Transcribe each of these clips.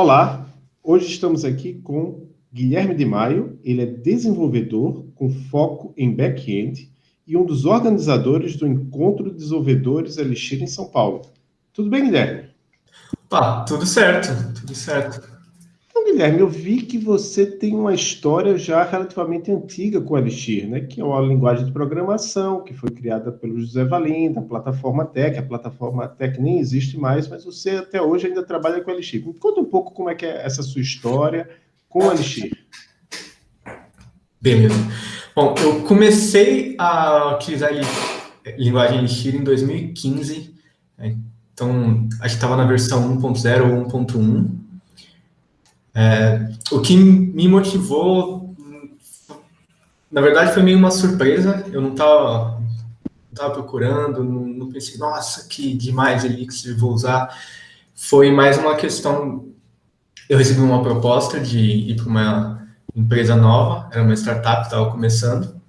Olá, hoje estamos aqui com Guilherme de Maio, ele é desenvolvedor com foco em back-end e um dos organizadores do Encontro de Desenvolvedores Elixir em São Paulo. Tudo bem, Guilherme? Pá, tudo certo, tudo certo. Guilherme, eu vi que você tem uma história já relativamente antiga com o Elixir, né? que é uma linguagem de programação que foi criada pelo José Valim, da plataforma Tech. A plataforma Tech nem existe mais, mas você até hoje ainda trabalha com o Elixir. Me conta um pouco como é que é essa sua história com o Elixir. Beleza. Bom, eu comecei a utilizar a linguagem Elixir em 2015, né? então acho que estava na versão 1.0 ou 1.1, é, o que me motivou, na verdade, foi meio uma surpresa. Eu não estava tava procurando, não, não, pensei, nossa, que demais Elixir, vou usar. Foi mais uma questão, eu recebi uma proposta de ir para uma empresa nova, era uma startup, estava começando.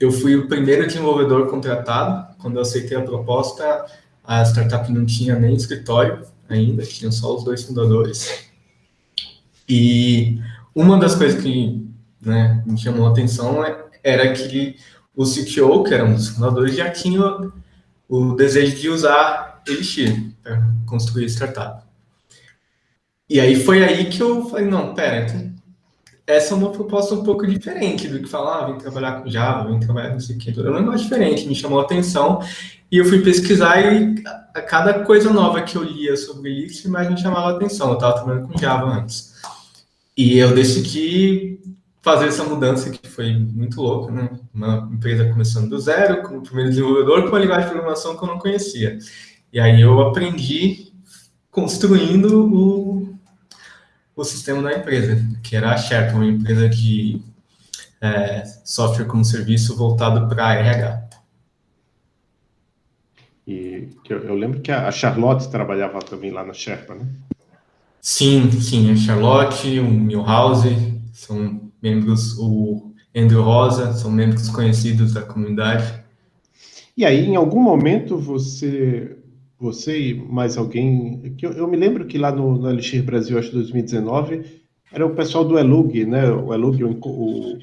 Eu fui o primeiro desenvolvedor contratado. Quando eu aceitei a proposta, a startup não tinha nem escritório ainda, tinham só os dois fundadores. E uma das coisas que né, me chamou a atenção é, era que o CTO, que era um dos fundadores, já tinha o desejo de usar Elixir para construir startup. E aí foi aí que eu falei, não, pera, então, essa é uma proposta um pouco diferente do que falar, ah, vem trabalhar com Java, vem trabalhar com isso aqui. Era um negócio diferente, me chamou a atenção. E eu fui pesquisar e a cada coisa nova que eu lia sobre Elixir, mais me chamava a atenção. Eu estava trabalhando com Java antes. E eu decidi fazer essa mudança que foi muito louca, né? Uma empresa começando do zero, como primeiro desenvolvedor, com uma linguagem de programação que eu não conhecia. E aí eu aprendi construindo o, o sistema da empresa, que era a Sherpa, uma empresa de é, software como serviço voltado para RH. E eu, eu, lembro que a Charlotte trabalhava também lá na Sherpa, né? Sim, sim, a Charlotte, o Milhouse, são membros, o Andrew Rosa, são membros conhecidos da comunidade. E aí, em algum momento, você, você e mais alguém, que eu, eu me lembro que lá no, no Elixir Brasil, acho que 2019, era o pessoal do Elug, né? O Elug, o, o,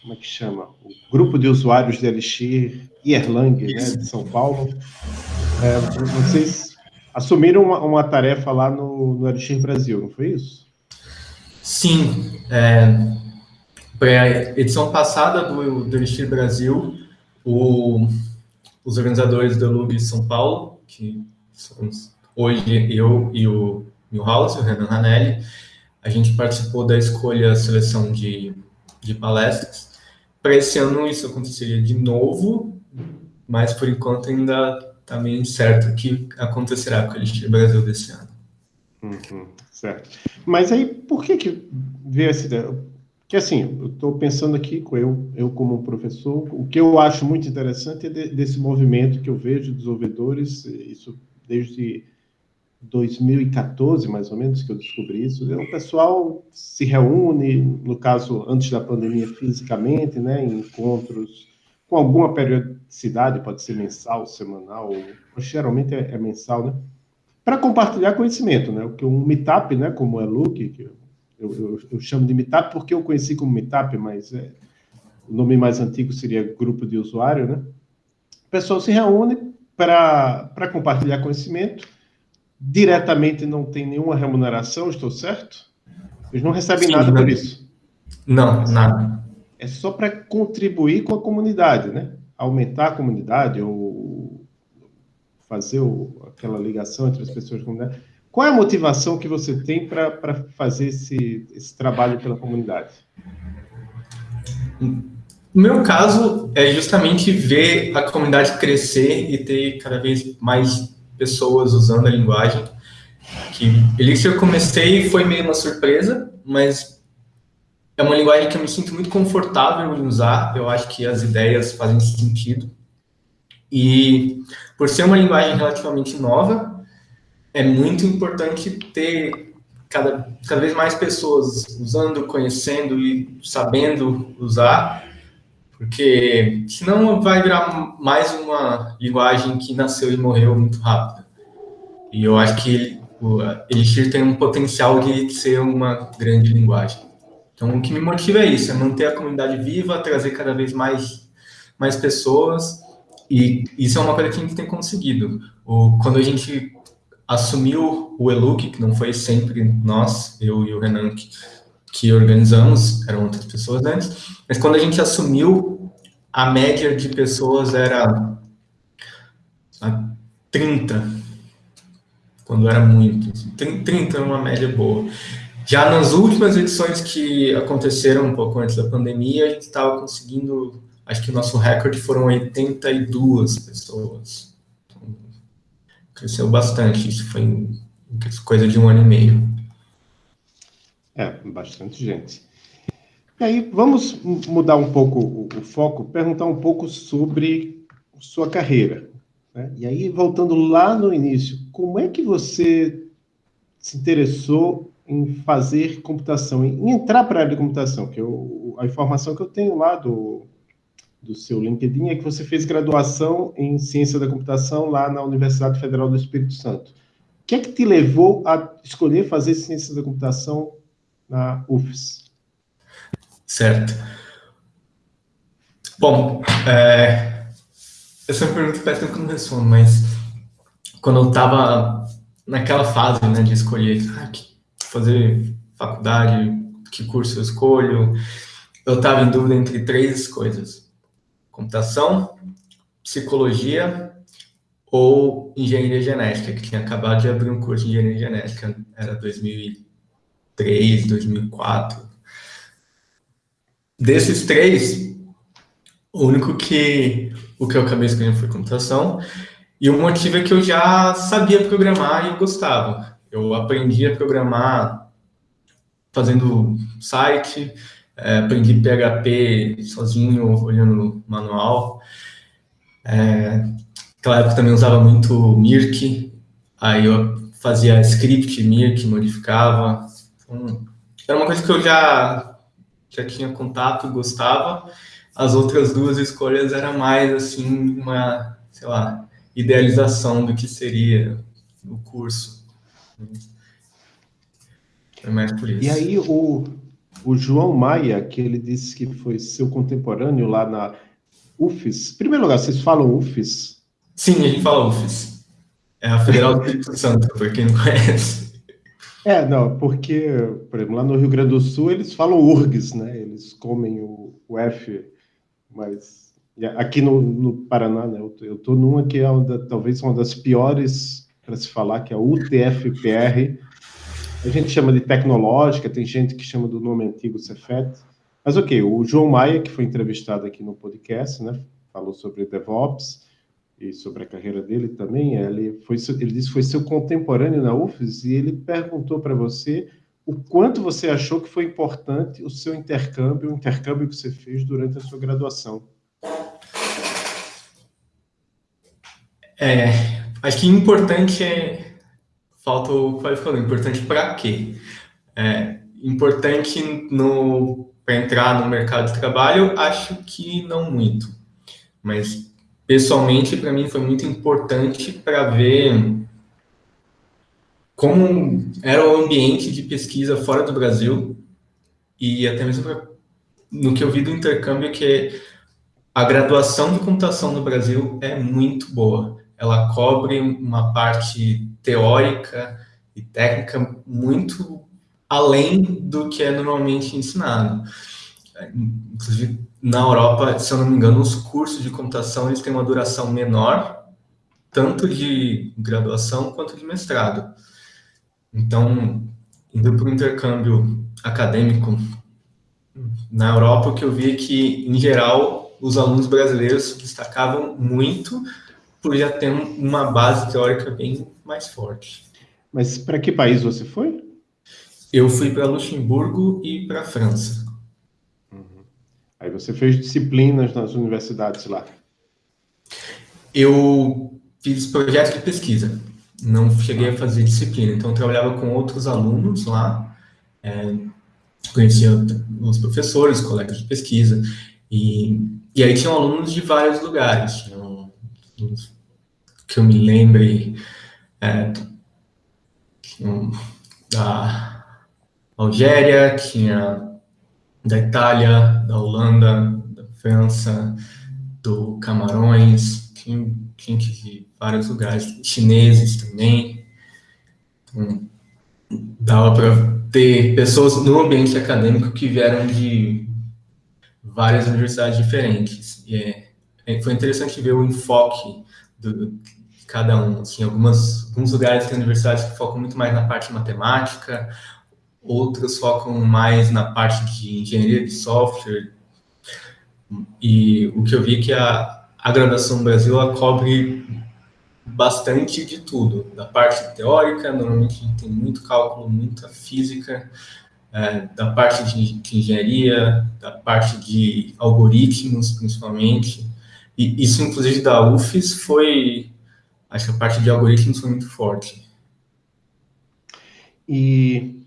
como é que chama? O grupo de usuários de Elixir Erlang, né, de São Paulo. É, vocês assumiram uma, uma, tarefa lá no, no Elixir Brasil, não foi isso? Sim. É, para a edição passada do, do Elixir Brasil, o, os organizadores do Lug São Paulo, que somos hoje eu e o Milhouse, o Renan Ranelli, a gente participou da escolha, seleção de, de palestras. Para esse ano isso aconteceria de novo, mas por enquanto ainda também certo que acontecerá com o Elixir Brasil desse ano. Uhum, certo. Mas aí, por que que veio essa ideia? Que assim, eu estou pensando aqui, eu, eu como professor, o que eu acho muito interessante é de, desse movimento que eu vejo de desenvolvedores, isso desde 2014, mais ou menos, que eu descobri isso, é o pessoal se reúne, no caso, antes da pandemia, fisicamente, né, em encontros com alguma periodicidade, pode ser mensal, semanal, ou, geralmente é, é, mensal, né? Para compartilhar conhecimento, né? O que um meetup, né? Como é Luke, que eu, eu, eu, chamo de meetup porque eu conheci como meetup, mas é, o nome mais antigo seria grupo de usuário, né? O pessoal se reúne para compartilhar conhecimento. Diretamente não tem nenhuma remuneração, estou certo? Eles não recebem Sim, nada por isso. Não, nada é só para contribuir com a comunidade, né? Aumentar a comunidade ou fazer o, aquela ligação entre as pessoas da comunidade. Qual é a motivação que você tem para fazer esse, esse trabalho pela comunidade? No meu caso, é justamente ver a comunidade crescer e ter cada vez mais pessoas usando a linguagem. Que Elixir eu comecei foi meio uma surpresa, mas é uma linguagem que eu me sinto muito confortável em usar, eu acho que as ideias fazem sentido. E por ser uma linguagem relativamente nova, é muito importante ter cada, cada vez mais pessoas usando, conhecendo e sabendo usar, porque senão vai virar mais uma linguagem que nasceu e morreu muito rápido. E eu acho que Elixir tem um potencial de ser uma grande linguagem. Então, o que me motiva é isso, é manter a comunidade viva, trazer cada vez mais, mais pessoas, e isso é uma coisa que a gente tem conseguido. O, quando a gente assumiu o Eluc, que não foi sempre nós, eu e o Renan, que, que organizamos, eram outras pessoas antes, mas quando a gente assumiu, a média de pessoas era 30, quando era muito. 30 é uma média boa. Já nas últimas edições que aconteceram um pouco antes da pandemia, a gente estava conseguindo, acho que o nosso recorde foram 82 pessoas. Então, cresceu bastante, isso foi coisa de um ano e meio. É, bastante gente. E aí, vamos mudar um pouco o, o foco, perguntar um pouco sobre sua carreira. Né? E aí, voltando lá no início, como é que você se interessou em fazer computação, em entrar para a área de computação? Que eu, a informação que eu tenho lá do, do seu LinkedIn é que você fez graduação em ciência da computação lá na Universidade Federal do Espírito Santo. O que é que te levou a escolher fazer ciência da computação na UFES? Certo. Bom, é, essa pergunta parece que eu não respondo, mas quando eu estava naquela fase, né, de escolher ah, fazer faculdade, que curso eu escolho, eu estava em dúvida entre três coisas: computação, psicologia ou engenharia genética, que tinha acabado de abrir um curso de engenharia genética, era 2003, 2004. Desses três, o único que o que eu acabei escolhendo foi computação. E o motivo é que eu já sabia programar e gostava. Eu aprendi a programar fazendo site, é, aprendi PHP sozinho, olhando manual. É, naquela época também usava muito Mirk, aí eu fazia script Mirk, modificava. Então, era uma coisa que eu já, já tinha contato, gostava. As outras duas escolhas era mais, assim, uma, sei lá, idealização do que seria o curso. É mais por isso. E aí, o, o João Maia, que ele disse que foi seu contemporâneo lá na UFES. Em primeiro lugar, vocês falam UFES? Sim, a gente fala UFES. É a Federal do Espírito Santo, por quem não conhece. É, não, porque, por exemplo, lá no Rio Grande do Sul eles falam URGS, né? Eles comem o, o F mas aqui no, no Paraná, né, eu estou numa que é uma, talvez uma das piores para se falar, que é UTFPR. A gente chama de tecnológica, tem gente que chama do nome antigo Cefet. Mas ok, o João Maia, que foi entrevistado aqui no podcast, né, falou sobre DevOps e sobre a carreira dele também. Ele, foi, ele disse que foi seu contemporâneo na UFES e ele perguntou para você o quanto você achou que foi importante o seu intercâmbio, o intercâmbio que você fez durante a sua graduação. É, acho que importante é. Falta o qualificador. Importante para quê? É, importante no para entrar no mercado de trabalho, acho que não muito. Mas, pessoalmente, para mim foi muito importante para ver como era o ambiente de pesquisa fora do Brasil e até mesmo pra, no que eu vi do intercâmbio que a graduação de computação no Brasil é muito boa. Ela cobre uma parte teórica e técnica muito além do que é normalmente ensinado. Inclusive, na Europa, se eu não me engano, os cursos de computação eles têm uma duração menor, tanto de graduação quanto de mestrado. Então, indo para o intercâmbio acadêmico na Europa, o que eu vi é que, em geral, os alunos brasileiros destacavam muito por já ter uma base teórica bem mais forte. Mas para que país você foi? Eu fui para Luxemburgo e para França. Uhum. Aí você fez disciplinas nas universidades lá? Eu fiz projeto de pesquisa não cheguei a fazer disciplina, então eu trabalhava com outros alunos lá, é, conhecia os professores, colegas de pesquisa, e, e aí tinham alunos de vários lugares, que eu me lembre, é, tinha da Algéria, tinha da Itália, da Holanda, da França, do Camarões, tinha de vários lugares, chineses também. Então, dava para ter pessoas no ambiente acadêmico que vieram de várias universidades diferentes. E é, é foi interessante ver o enfoque do, de cada um. Assim, algumas, alguns lugares tem universidades que focam muito mais na parte matemática, outras focam mais na parte de engenharia de software. E o que eu vi é que a, a graduação no Brasil ela cobre bastante de tudo, da parte teórica, normalmente tem muito cálculo, muita física, é, da parte de, de, engenharia, da parte de algoritmos, principalmente, e isso, inclusive, da UFES foi, acho que a parte de algoritmos foi muito forte. E,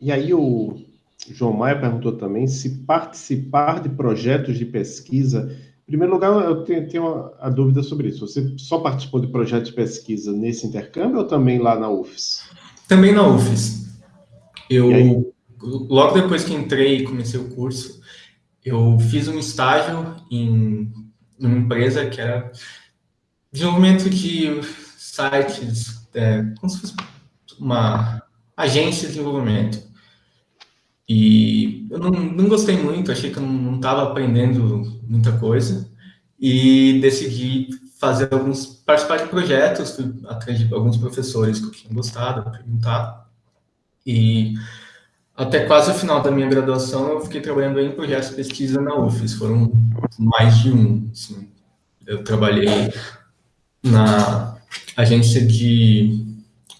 e aí o João Maia perguntou também se participar de projetos de pesquisa em primeiro lugar, eu tenho, tenho a dúvida sobre isso. Você só participou de projeto de pesquisa nesse intercâmbio ou também lá na UFES? Também na UFES. Eu, logo depois que entrei e comecei o curso, eu fiz um estágio em uma empresa que era desenvolvimento de sites, é, como se fosse uma agência de desenvolvimento. E eu não, não gostei muito, achei que eu não estava aprendendo muita coisa e decidi fazer alguns, participar de projetos, atrás de alguns professores que eu tinha gostado, perguntar. E até quase o final da minha graduação eu fiquei trabalhando em projetos de pesquisa na UFES, foram mais de um. Assim. Eu trabalhei na agência de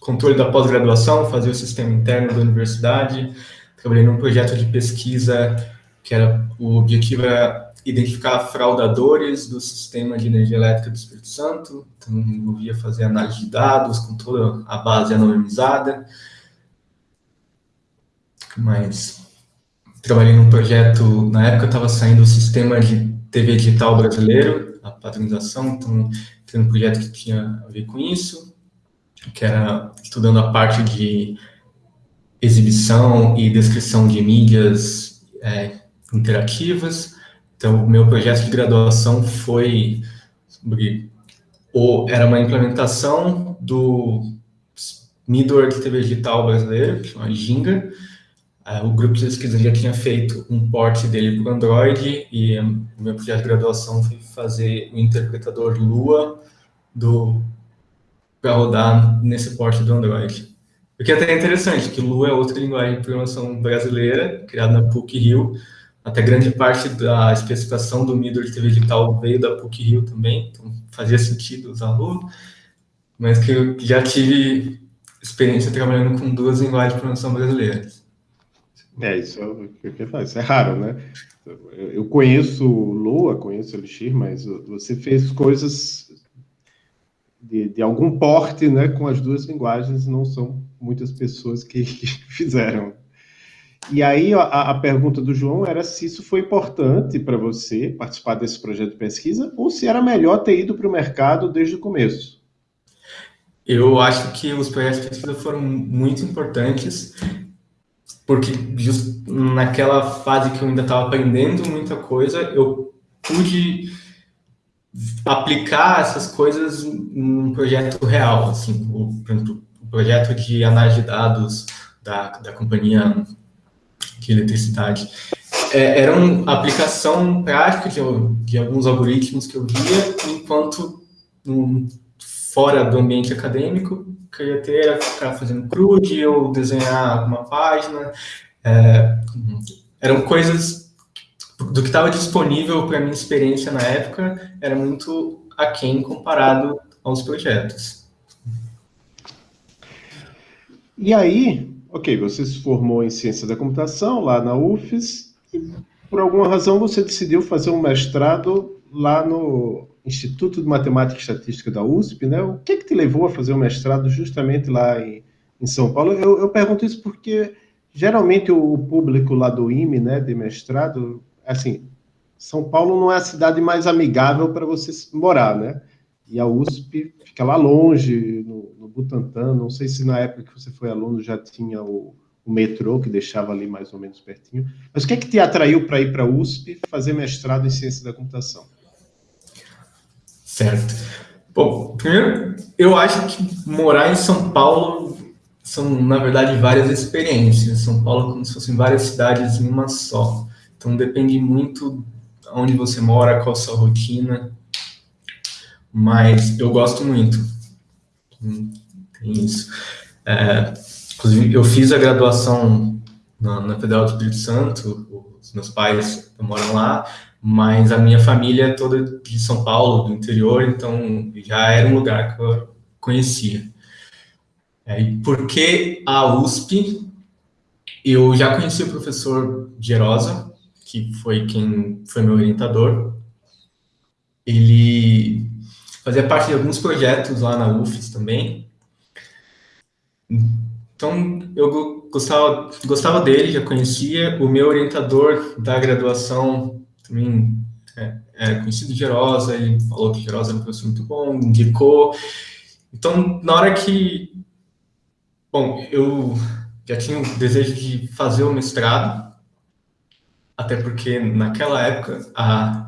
controle da pós-graduação, fazia o sistema interno da universidade, trabalhei num projeto de pesquisa que era o objetivo era identificar fraudadores do sistema de energia elétrica do Espírito Santo, então envolvia fazer análise de dados com toda a base anonimizada. Mas trabalhei num projeto, na época estava saindo o sistema de TV digital brasileiro, a padronização, então tem um projeto que tinha a ver com isso, que era estudando a parte de exibição e descrição de mídias é, interativas. Então, o meu projeto de graduação foi sobre, ou era uma implementação do Middleware de TV digital brasileiro, que chama Ginga. É, o grupo de pesquisa já tinha feito um port dele para o Android e o meu projeto de graduação foi fazer o interpretador Lua para rodar nesse port do Android. O que é até interessante, que Lua é outra linguagem de programação brasileira, criada na PUC-Rio. Até grande parte da especificação do de TV digital veio da PUC-Rio também, então fazia sentido usar Lua. Mas que eu já tive experiência trabalhando com duas linguagens de programação brasileiras. É, isso é. Isso é raro, né? Eu conheço Lua, conheço Elixir, mas você fez coisas de, de algum porte, né, com as duas linguagens, não são muitas pessoas que, que fizeram. E aí a, a, pergunta do João era se isso foi importante para você participar desse projeto de pesquisa ou se era melhor ter ido para o mercado desde o começo. Eu acho que os projetos de pesquisa foram muito importantes porque just naquela fase que eu ainda estava aprendendo muita coisa, eu pude aplicar essas coisas num projeto real, assim, o, o projeto de análise de dados da, da companhia de eletricidade. É, era uma aplicação prática de, de, alguns algoritmos que eu via, enquanto um, fora do ambiente acadêmico, que eu ia ter era ficar fazendo CRUD ou desenhar alguma página. É, eram coisas do que estava disponível para minha experiência na época, era muito aquém comparado aos projetos. E aí, ok, você se formou em ciência da computação lá na UFES, e por alguma razão você decidiu fazer um mestrado lá no Instituto de Matemática e Estatística da USP, né? O que, que te levou a fazer o mestrado justamente lá em, em São Paulo? Eu, eu, pergunto isso porque geralmente o, o público lá do IME, né, de mestrado, assim, São Paulo não é a cidade mais amigável para você morar, né? E a USP fica lá longe, no, no Butantã, não sei se na época que você foi aluno já tinha o, o metrô, que deixava ali mais ou menos pertinho. Mas o que é que te atraiu para ir para a USP fazer mestrado em ciência da computação? Certo. Bom, primeiro, eu acho que morar em São Paulo são, na verdade, várias experiências. São Paulo é como se fossem várias cidades em uma só. Então, depende muito onde você mora, qual a sua rotina. Mas eu gosto muito. Tem isso. É, inclusive, eu fiz a graduação na, na Federal do Espírito Santo, os meus pais moram lá, mas a minha família é toda de São Paulo, do interior, então já era um lugar que eu conhecia. É, e por que a USP? Eu já conheci o professor Gerosa, que foi quem foi meu orientador. Ele fazia parte de alguns projetos lá na UFES também. Então, eu gostava, gostava dele, já conhecia. O meu orientador da graduação também é, é conhecido de Gerosa, ele falou que Gerosa era um professor muito bom, indicou. Então, na hora que... Bom, eu já tinha o desejo de fazer o mestrado, até porque naquela época a,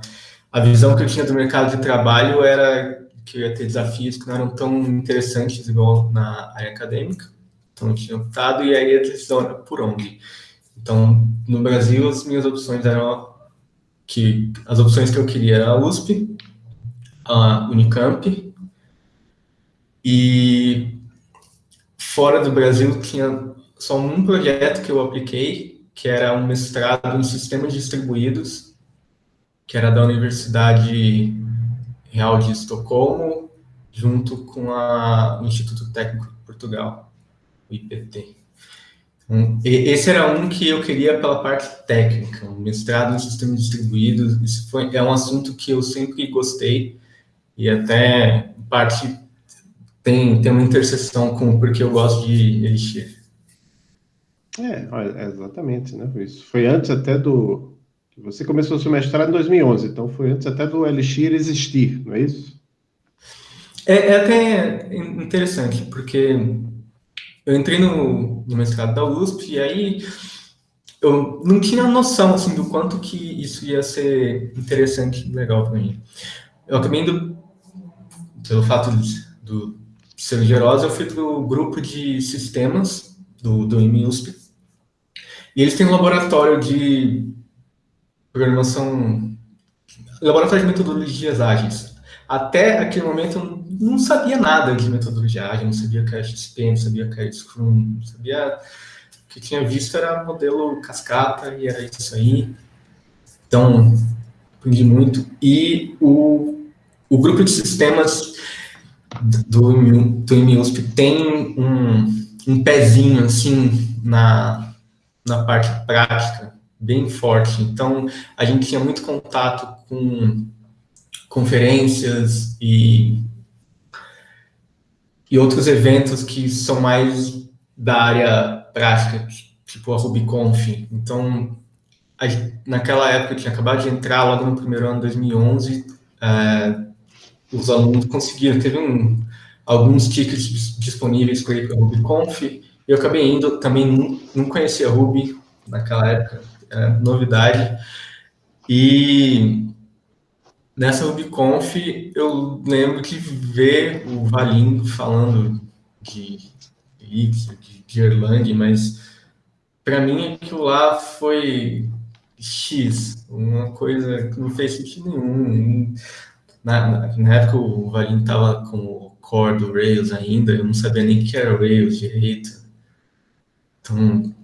a visão que eu tinha do mercado de trabalho era que eu ia ter desafios que não eram tão interessantes igual na área acadêmica. Então, eu tinha optado e aí a decisão era por onde. Então, no Brasil, as minhas opções eram que as opções que eu queria era a USP, a Unicamp, e fora do Brasil tinha só um projeto que eu apliquei, que era um mestrado em sistemas distribuídos, que era da Universidade Real de Estocolmo, junto com a, o Instituto Técnico de Portugal, o IPT. Esse era um que eu queria pela parte técnica, um mestrado em sistemas distribuídos. Isso foi, é um assunto que eu sempre gostei e até parte tem, tem uma interseção com porque eu gosto de Elixir. É, exatamente, né? Isso foi antes até do... Você começou seu mestrado em 2011, então foi antes até do Elixir existir, não é isso? É, é até interessante, porque eu entrei no, no mestrado da USP e aí eu não tinha noção assim do quanto que isso ia ser interessante e legal para mim. Eu acabei indo, pelo fato de, do ser gerosa, eu fui para o grupo de sistemas do, do IMUSP, e eles têm um laboratório de programação, laboratório de metodologias ágeis. Até aquele momento eu não sabia nada de metodologia ágil, não sabia que era XP, não sabia que era Scrum, não sabia... O que tinha visto era modelo cascata e era isso aí. Então, aprendi muito. E o, o grupo de sistemas do, do IMUSP tem um, um pezinho, assim, na, na parte prática, bem forte. Então, a gente tinha muito contato com conferências e e outros eventos que são mais da área prática, tipo a RubyConf. Então, a, naquela época, eu tinha acabado de entrar, logo no primeiro ano, 2011, é, os alunos conseguiram, teve um, alguns tickets disponíveis para ir para a RubyConf, e eu acabei indo, também não, não conhecia Ruby naquela época, era novidade, e Nessa RubyConf, eu lembro de ver o Valim falando de Elixir, de Erlang, mas para mim aquilo lá foi X, uma coisa que não fez sentido nenhum. Na, na, época o Valim estava com o core do Rails ainda, eu não sabia nem que era Rails direito. Então,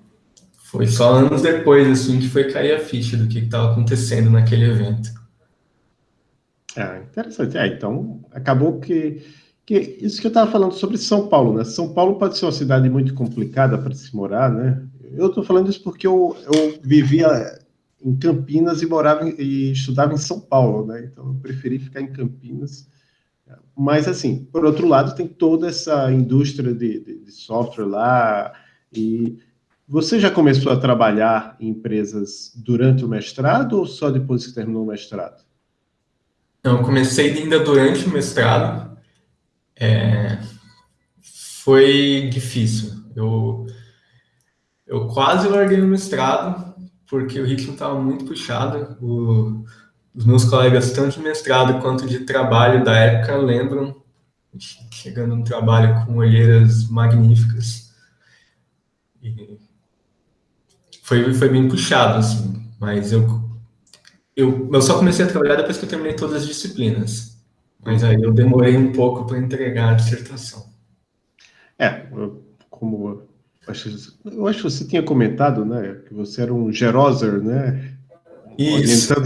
foi só anos depois assim, que foi cair a ficha do que estava acontecendo naquele evento. Ah, interessante. É, então, acabou que, que... Isso que eu estava falando sobre São Paulo, né? São Paulo pode ser uma cidade muito complicada para se morar, né? Eu estou falando isso porque eu, eu vivia em Campinas e morava em, e estudava em São Paulo, né? Então, eu preferi ficar em Campinas. Mas, assim, por outro lado, tem toda essa indústria de, de, de software lá e... Você já começou a trabalhar em empresas durante o mestrado ou só depois que terminou o mestrado? Então, eu comecei ainda durante o mestrado. É, foi difícil. Eu, eu quase larguei o mestrado, porque o ritmo estava muito puxado. O, os meus colegas, tanto de mestrado quanto de trabalho da época, lembram chegando no trabalho com olheiras magníficas. E foi, foi bem puxado, assim, mas eu, eu, eu só comecei a trabalhar depois que eu terminei todas as disciplinas. Mas aí eu demorei um pouco para entregar a dissertação. É, como eu acho que você tinha comentado, né, que você era um geroser, né? Isso.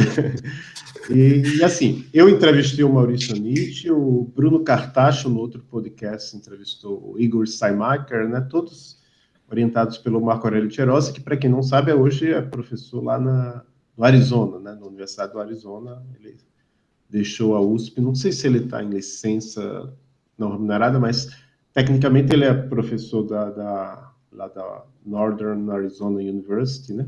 E, e, assim, eu entrevistei o Maurício Nietzsche, o Bruno Cartacho, no outro podcast, entrevistou o Igor Steinmacher, né? Todos orientados pelo Marco Aurélio Tcherosa, que, para quem não sabe, hoje é professor lá na, no Arizona, né? Na Universidade do Arizona. Ele deixou a USP, não sei se ele está em licença não remunerada, mas tecnicamente ele é professor da, da, lá da Northern Arizona University, né?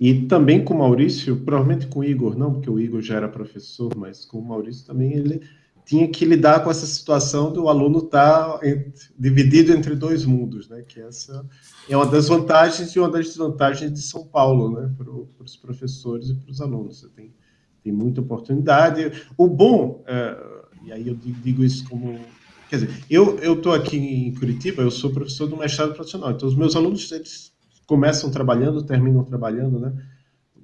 E também com o Maurício, provavelmente com o Igor, não, porque o Igor já era professor, mas com o Maurício também ele tinha que lidar com essa situação do aluno estar tá dividido entre dois mundos, né? Que essa é uma das vantagens e uma das desvantagens de São Paulo, né? Para os professores e para os alunos. Você tem, tem muita oportunidade. O bom, é, e aí eu digo isso como Quer dizer, eu estou aqui em Curitiba, eu sou professor do mestrado profissional, então os meus alunos, eles começam trabalhando, terminam trabalhando, né?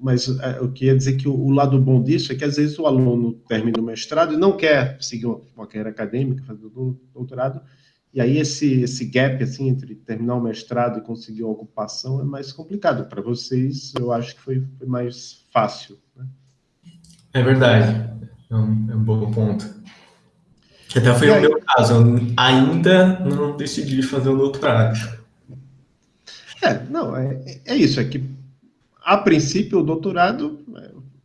Mas é, eu queria dizer que o, lado bom disso é que às vezes o aluno termina o mestrado e não quer seguir uma, carreira acadêmica, fazer o doutorado, e aí esse, esse gap assim, entre terminar o mestrado e conseguir uma ocupação é mais complicado. Para vocês, eu acho que foi, foi mais fácil. Né? É verdade, é um, é um bom ponto. Que até foi o meu caso, eu ainda não decidi fazer o doutorado. É, não, é, é isso, é que a princípio o doutorado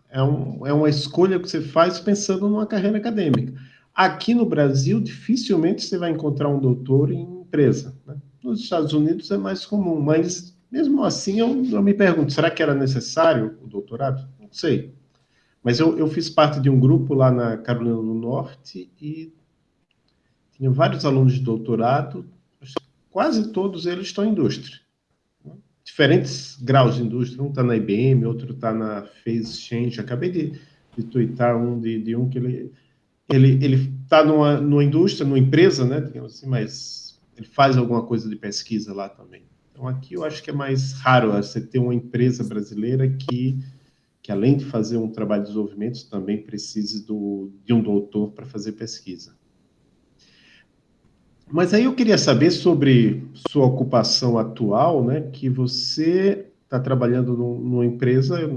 é, um, é uma escolha que você faz pensando numa carreira acadêmica. Aqui no Brasil, dificilmente você vai encontrar um doutor em empresa. Né? Nos Estados Unidos é mais comum, mas mesmo assim eu, eu me pergunto, será que era necessário o doutorado? Não sei. Mas eu, eu fiz parte de um grupo lá na Carolina do Norte e tinha vários alunos de doutorado, quase todos eles estão em indústria. Diferentes graus de indústria, um está na IBM, outro está na Phase Change. Acabei de, de um de, de um que ele ele ele está numa, numa indústria, numa empresa, né, digamos assim, mas ele faz alguma coisa de pesquisa lá também. Então aqui eu acho que é mais raro você ter uma empresa brasileira que que além de fazer um trabalho de desenvolvimento também precise do, de um doutor para fazer pesquisa. Mas aí eu queria saber sobre sua ocupação atual, né? Que você está trabalhando numa empresa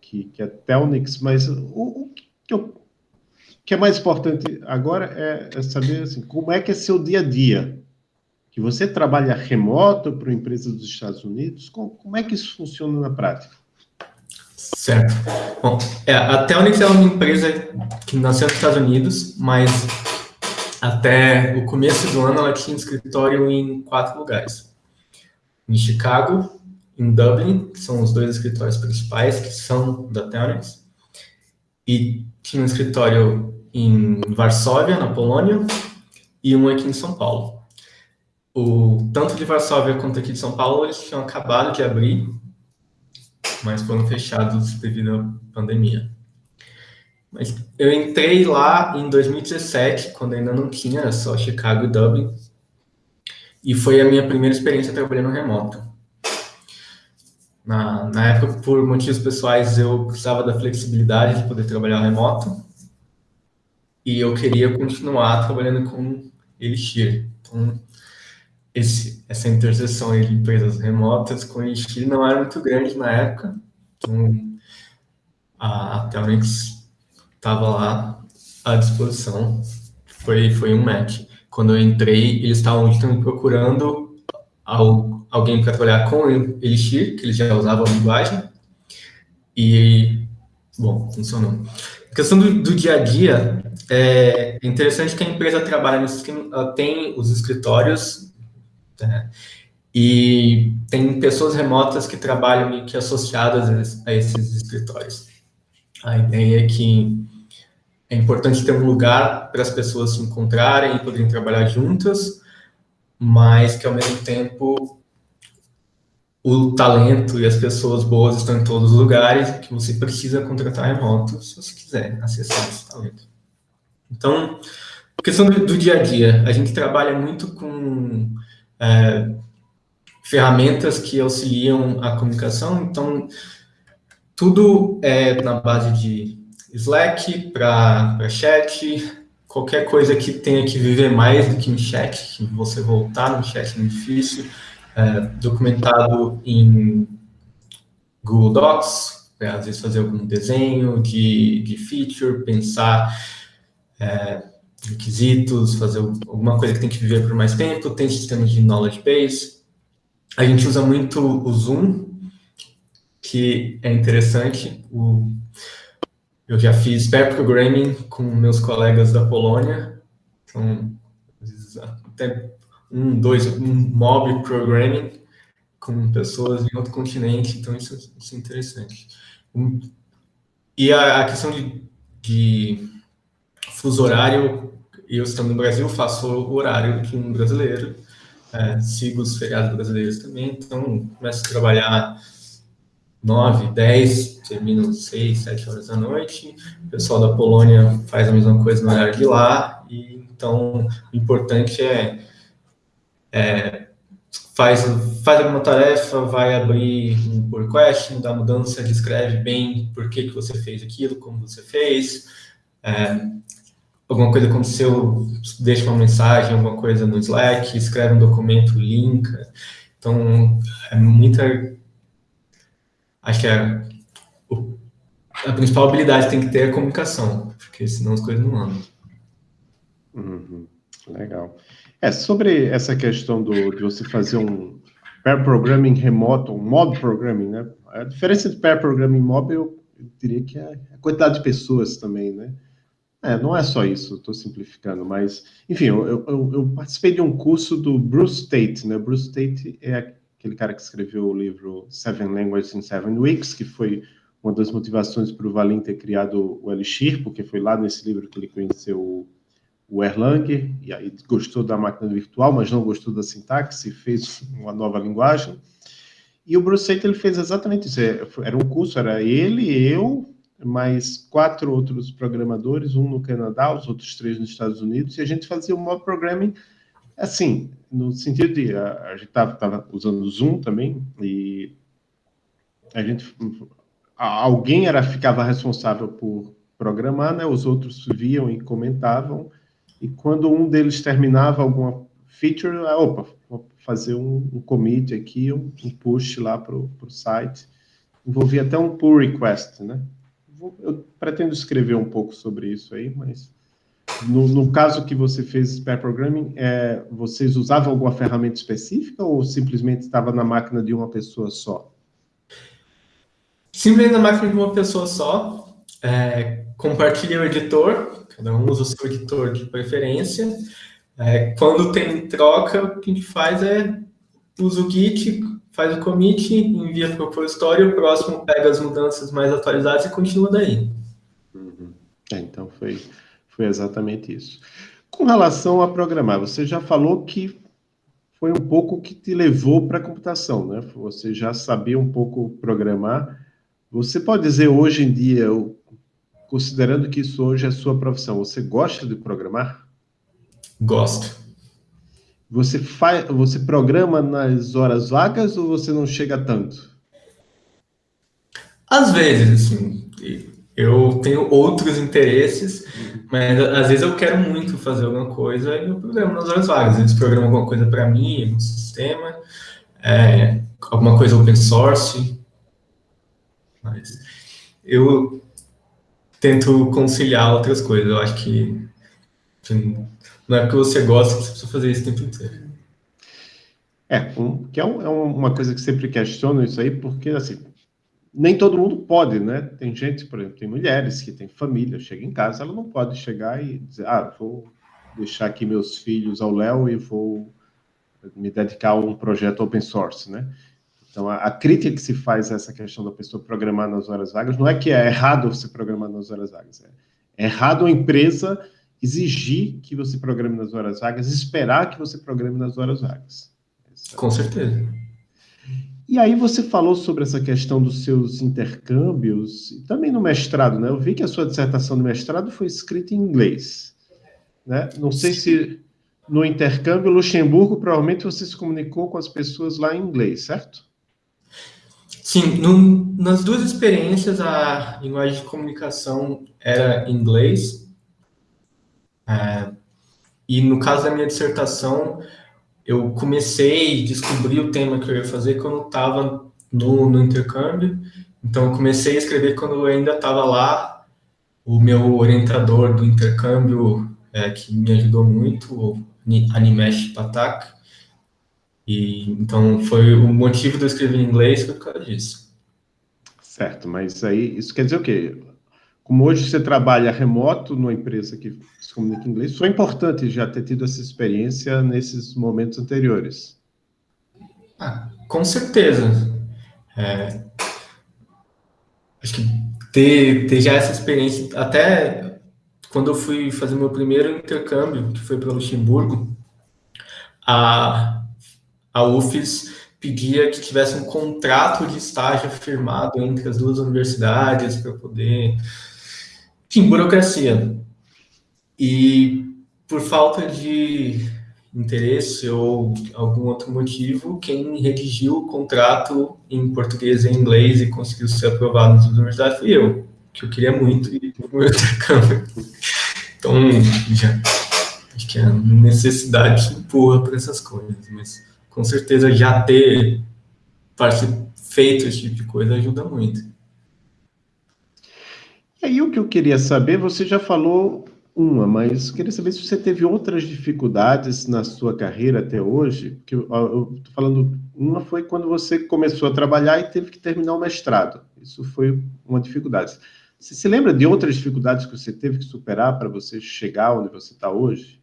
que, que é Telnix, mas o, o que, eu, que, é mais importante agora é, é, saber assim, como é que é seu dia a dia. Que você trabalha remoto para uma empresa dos Estados Unidos, como, como é que isso funciona na prática? Certo. Bom, é, a Telnix é uma empresa que nasceu nos Estados Unidos, mas até o começo do ano, ela tinha escritório em quatro lugares. Em Chicago, em Dublin, que são os dois escritórios principais, que são da Telnex, e tinha um escritório em Varsóvia, na Polônia, e um aqui em São Paulo. O, tanto de Varsóvia quanto aqui de São Paulo, eles tinham acabado de abrir, mas foram fechados devido à pandemia. Mas eu entrei lá em 2017, quando ainda não tinha, só Chicago e Dublin. E foi a minha primeira experiência trabalhando remoto. Na, na época, por motivos pessoais, eu precisava da flexibilidade de poder trabalhar remoto. E eu queria continuar trabalhando com Elixir. Então, esse, essa interseção de empresas remotas com Elixir não era muito grande na época. Então, a, a Telnix estava lá à disposição. Foi, foi um match. Quando eu entrei, eles estavam procurando alguém para trabalhar com Elixir, que eles já usavam a linguagem. E, bom, funcionou. A questão do, do dia a dia, é interessante que a empresa trabalha no sistema, tem os escritórios, né, e tem pessoas remotas que trabalham meio que associadas a esses escritórios. A ideia é que é importante ter um lugar para as pessoas se encontrarem e poderem trabalhar juntas, mas que ao mesmo tempo o talento e as pessoas boas estão em todos os lugares, que você precisa contratar remoto se você quiser acessar esse talento. Então, questão do, do dia a dia, a gente trabalha muito com é, ferramentas que auxiliam a comunicação, então tudo é na base de Slack para chat, qualquer coisa que tenha que viver mais do que um chat, que você voltar no chat é difícil, é, documentado em Google Docs, é, às vezes fazer algum desenho de, de feature, pensar é, requisitos, fazer alguma coisa que tem que viver por mais tempo, tem sistemas de knowledge base. A gente usa muito o Zoom, que é interessante. O, eu já fiz pair programming com meus colegas da Polônia, então, até um, dois, um mob programming com pessoas em outro continente, então isso, isso é interessante. E a, a questão de, de fuso horário, eu estando no Brasil, faço o horário de um brasileiro, é, sigo os feriados brasileiros também, então começo a trabalhar 9, 10, termino 6, 7 horas da noite, o pessoal da Polônia faz a mesma coisa no horário de lá, e então o importante é, é faz, faz alguma tarefa, vai abrir um pull request, dá mudança, descreve bem por que, que você fez aquilo, como você fez, é, alguma coisa aconteceu, deixa uma mensagem, alguma coisa no Slack, escreve um documento, linka. Então, é muita... Acho que é, a principal habilidade tem que ter é a comunicação, porque senão as coisas não andam. Uhum, legal. É, sobre essa questão do, de você fazer um pair programming remoto, um mob programming, né? A diferença de pair programming mob, eu, eu diria que é a quantidade de pessoas também, né? É, não é só isso, estou simplificando, mas, enfim, eu, eu, eu, participei de um curso do Bruce Tate, né? Bruce Tate é aquele cara que escreveu o livro Seven Languages in Seven Weeks, que foi uma das motivações para o Valim ter criado o Elixir, porque foi lá nesse livro que ele conheceu o Erlang, e aí gostou da máquina virtual, mas não gostou da sintaxe, fez uma nova linguagem. E o Bruce ele fez exatamente isso, é, era um curso, era ele, eu, mais quatro outros programadores, um no Canadá, os outros três nos Estados Unidos, e a gente fazia o mob programming assim, no sentido de, a, a gente estava usando o Zoom também, e a gente, alguém era, ficava responsável por programar, né, os outros viam e comentavam, e quando um deles terminava alguma feature, opa, vou fazer um, um commit aqui, um, um push lá para o site, envolvia até um pull request, né, eu pretendo escrever um pouco sobre isso aí, mas no, no caso que você fez pair programming, é, vocês usavam alguma ferramenta específica ou simplesmente estava na máquina de uma pessoa só? Simplesmente na máquina de uma pessoa só. É, compartilha o editor, cada um usa o seu editor de preferência. É, quando tem troca, o que a gente faz é usa o Git, faz o commit, envia para o repositório, o próximo pega as mudanças mais atualizadas e continua daí. Uhum. É, então foi, foi exatamente isso. Com relação a programar, você já falou que foi um pouco o que te levou para a computação, né? Você já sabia um pouco programar. Você pode dizer hoje em dia, considerando que isso hoje é sua profissão, você gosta de programar? Gosto. Você, faz, você programa nas horas vagas ou você não chega tanto? Às vezes, assim, eu tenho outros interesses, mas às vezes eu quero muito fazer alguma coisa e eu programo nas horas vagas. Às vezes programo alguma coisa para mim, no sistema, é, alguma coisa open source, mas eu tento conciliar outras coisas. Eu acho que assim, não é porque você gosta que você precisa fazer isso o tempo inteiro. É, um, que é, um, é, uma coisa que sempre questiono isso aí, porque, assim, nem todo mundo pode, né? Tem gente, por exemplo, tem mulheres que têm família, chega em casa, ela não pode chegar e dizer, ah, vou deixar aqui meus filhos ao Léo e vou me dedicar a um projeto open source, né? Então, a, a, crítica que se faz a essa questão da pessoa programar nas horas vagas não é que é errado você programar nas horas vagas, é, é errado a empresa exigir que você programe nas horas vagas, esperar que você programe nas horas vagas. Com certeza. E aí você falou sobre essa questão dos seus intercâmbios, e também no mestrado, né? Eu vi que a sua dissertação de mestrado foi escrita em inglês. Né? Não sei se no intercâmbio Luxemburgo, provavelmente você se comunicou com as pessoas lá em inglês, certo? Sim, no, nas duas experiências a linguagem de comunicação era inglês. É, e no caso da minha dissertação, eu comecei a descobrir o tema que eu ia fazer quando estava no, no intercâmbio. Então, eu comecei a escrever quando eu ainda estava lá. O meu orientador do intercâmbio, é, que me ajudou muito, o Animesh Patak, e, então, foi o motivo de eu escrever em inglês foi por causa disso. Certo, mas aí, isso quer dizer o quê? Como hoje você trabalha remoto numa empresa que se comunica em inglês, foi importante já ter tido essa experiência nesses momentos anteriores. Ah, com certeza. É, acho que ter, ter já essa experiência, até quando eu fui fazer meu primeiro intercâmbio, que foi para Luxemburgo, a, a UFES pedia que tivesse um contrato de estágio firmado entre as duas universidades para poder... Enfim, burocracia. E por falta de interesse ou algum outro motivo, quem redigiu o contrato em português e inglês e conseguiu ser aprovado nas universidades fui eu, que eu queria muito o meu intercâmbio. Então, já, acho que a necessidade empurra para essas coisas, mas com certeza já ter feito esse tipo de coisa ajuda muito. E aí o que eu queria saber, você já falou uma, mas queria saber se você teve outras dificuldades na sua carreira até hoje, que eu estou falando, uma foi quando você começou a trabalhar e teve que terminar o mestrado, isso foi uma dificuldade. Você se lembra de outras dificuldades que você teve que superar para você chegar onde você está hoje?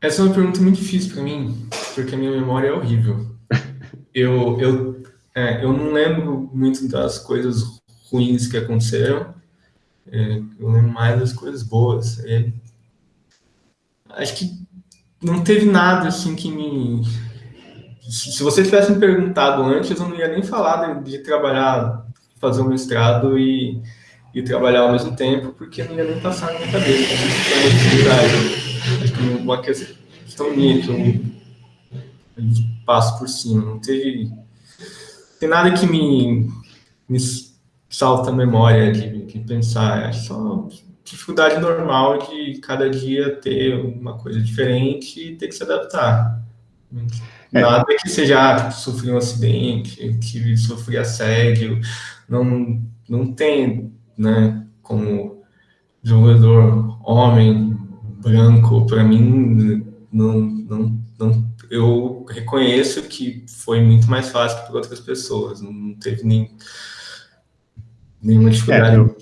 Essa é uma pergunta muito difícil para mim, porque a minha memória é horrível. Eu, eu, é, eu não lembro muito das coisas ruins que aconteceram, é, eu lembro mais das coisas boas. É, acho que não teve nada assim que me. Se você tivesse me perguntado antes, eu não ia nem falar de, de trabalhar, fazer um mestrado e, e trabalhar ao mesmo tempo, porque não ia nem passar na minha cabeça. Né? uma questão que eu, passo por cima. Não teve tem nada que me, me salta a memória de, de pensar. É só dificuldade normal de cada dia ter uma coisa diferente e ter que se adaptar. É. Nada que seja, ah, tipo, sofri um acidente, tive, sofri assédio, não, não tem, né, como desenvolvedor homem, branco, para mim, não, não, não, eu reconheço que foi muito mais fácil que para outras pessoas, não teve nem, nenhuma dificuldade. É, eu...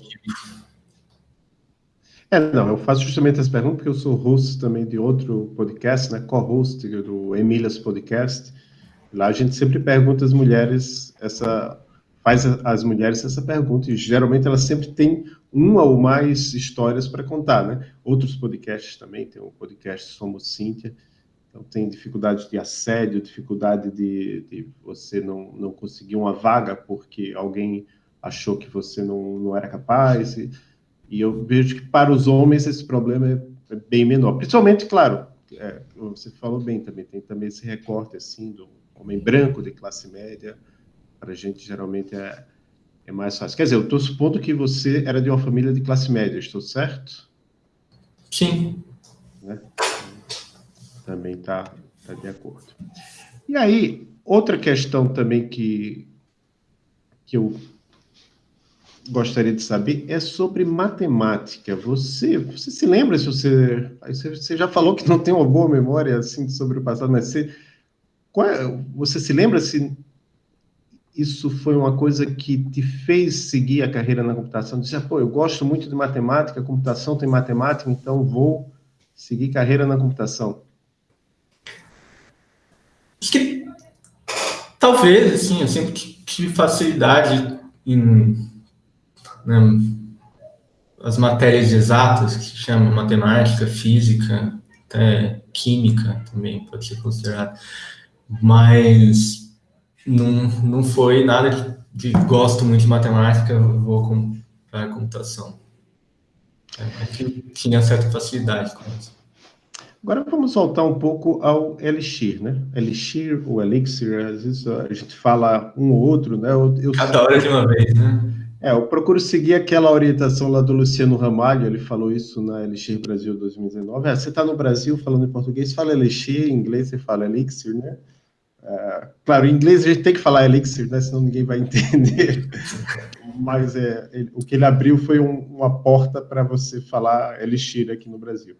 É, não, eu faço justamente essa pergunta porque eu sou host também de outro podcast, né, co-host do Emílias Podcast. Lá a gente sempre pergunta às mulheres essa faz às mulheres essa pergunta e geralmente elas sempre têm uma ou mais histórias para contar, né? Outros podcasts também, tem um podcast Somos Cíntia, então tem dificuldade de assédio, dificuldade de, de, você não, não conseguir uma vaga porque alguém achou que você não, não era capaz, e, e eu vejo que para os homens esse problema é, é bem menor, principalmente, claro, é, você falou bem também, tem também esse recorte assim do homem branco de classe média, para a gente geralmente é é mais fácil. Quer dizer, eu estou supondo que você era de uma família de classe média, estou certo? Sim. Né? Também está tá de acordo. E aí, outra questão também que, que eu gostaria de saber é sobre matemática. Você, você se lembra se você, você já falou que não tem uma boa memória assim sobre o passado, mas você, qual, é, você se lembra se isso foi uma coisa que te fez seguir a carreira na computação? Dizer, pô, eu gosto muito de matemática, computação tem matemática, então vou seguir carreira na computação. Acho que talvez, assim, eu sempre tive facilidade em né, as matérias exatas, que se chama matemática, física, até química também pode ser considerado, mas não, não foi nada de, gosto muito de matemática, vou para a computação. É, tinha certa facilidade com isso. Agora vamos voltar um pouco ao Elixir, né? Elixir ou Elixir, às vezes a gente fala um ou outro, né? Eu, eu Cada hora de uma vez, né? É, eu procuro seguir aquela orientação lá do Luciano Ramalho, ele falou isso na Elixir Brasil 2019. Ah, você está no Brasil falando em português, fala Elixir, em inglês você fala Elixir, né? É, claro, em inglês a gente tem que falar Elixir, né? Senão ninguém vai entender. Mas é, ele, o que ele abriu foi um, uma porta para você falar Elixir aqui no Brasil.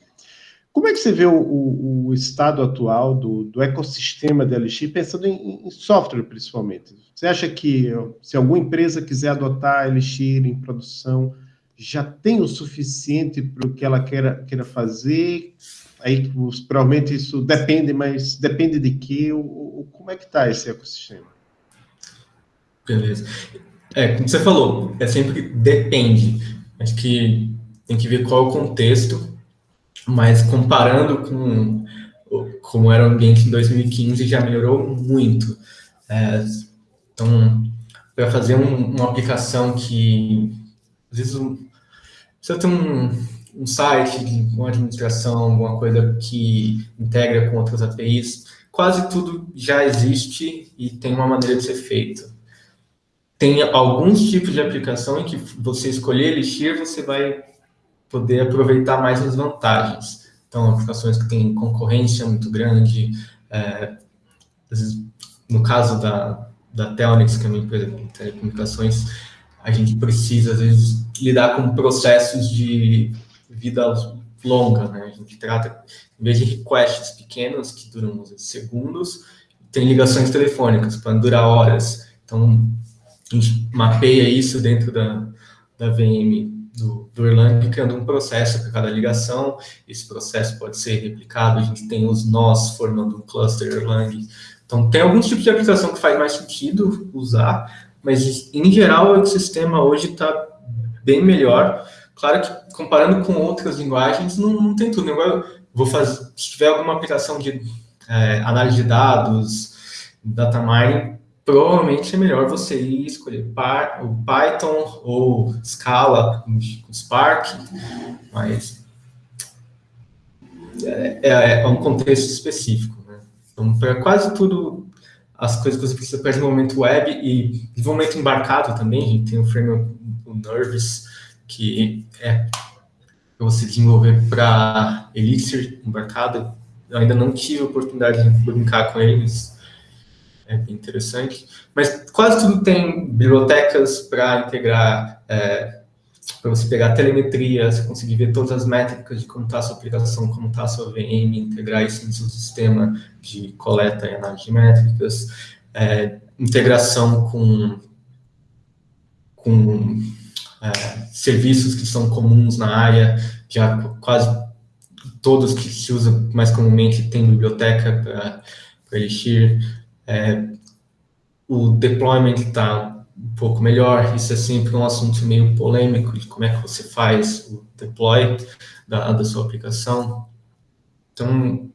Como é que você vê o, o, o estado atual do, do, ecossistema da LX, pensando em, em, software principalmente? Você acha que se alguma empresa quiser adotar a LX em produção, já tem o suficiente para o que ela queira, queira fazer? Aí provavelmente isso depende, mas depende de que? Como é que está esse ecossistema? Beleza. É, como você falou, é sempre depende. Acho que tem que ver qual é o contexto mas comparando com como era o ambiente em 2015, já melhorou muito. É, então, para fazer um, uma aplicação que, às vezes, um, precisa ter um, um site, uma administração, alguma coisa que integra com outras APIs, quase tudo já existe e tem uma maneira de ser feito. Tem alguns tipos de aplicação em que você escolher Elixir, você vai poder aproveitar mais as vantagens. Então, aplicações que têm concorrência muito grande, é, no caso da, da Telnix, que é uma empresa de telecomunicações, a gente precisa, às vezes, lidar com processos de vida longa, né? A gente trata, em vez de requests pequenos, que duram segundos, tem ligações telefônicas, para durar horas. Então, a gente mapeia isso dentro da, da VM do, do Erlang, criando um processo para cada ligação. Esse processo pode ser replicado, a gente tem os nós formando um cluster Erlang. Então, tem alguns tipos de aplicação que faz mais sentido usar, mas, em geral, o ecossistema hoje está bem melhor. Claro que, comparando com outras linguagens, não, não tem tudo. Eu vou fazer, se tiver alguma aplicação de é, análise de dados, data mining, provavelmente é melhor você ir escolher o Python ou Scala com Spark, mas é, é, é um contexto específico. Né? Então, para quase tudo, as coisas que você precisa para desenvolvimento web e desenvolvimento embarcado também, a gente tem o framework, o Nervous, que é para você desenvolver para Elixir embarcado. Eu ainda não tive a oportunidade de brincar com eles, é bem interessante. Mas quase tudo tem bibliotecas para integrar, é, para você pegar telemetria, você conseguir ver todas as métricas de como está a sua aplicação, como está a sua VM, integrar isso no seu sistema de coleta e análise de métricas, é, integração com, com é, serviços que são comuns na área, já quase todos que se usam mais comumente têm biblioteca para Elixir, é, o deployment está um pouco melhor, isso é sempre um assunto meio polêmico de como é que você faz o deploy da, da sua aplicação. Então,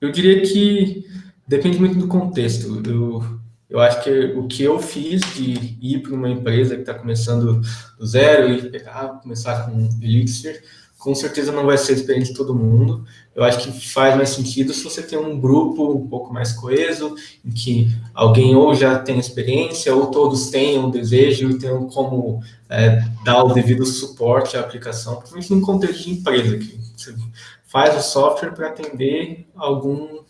eu diria que depende muito do contexto. Eu, eu acho que o que eu fiz de ir para uma empresa que está começando do zero e pegar, começar com Elixir, com certeza não vai ser experiente de todo mundo. Eu acho que faz mais sentido se você tem um grupo um pouco mais coeso, em que alguém ou já tem experiência, ou todos tenham desejo e tenham como é, dar o devido suporte à aplicação, principalmente num contexto de empresa, que você faz o software para atender algum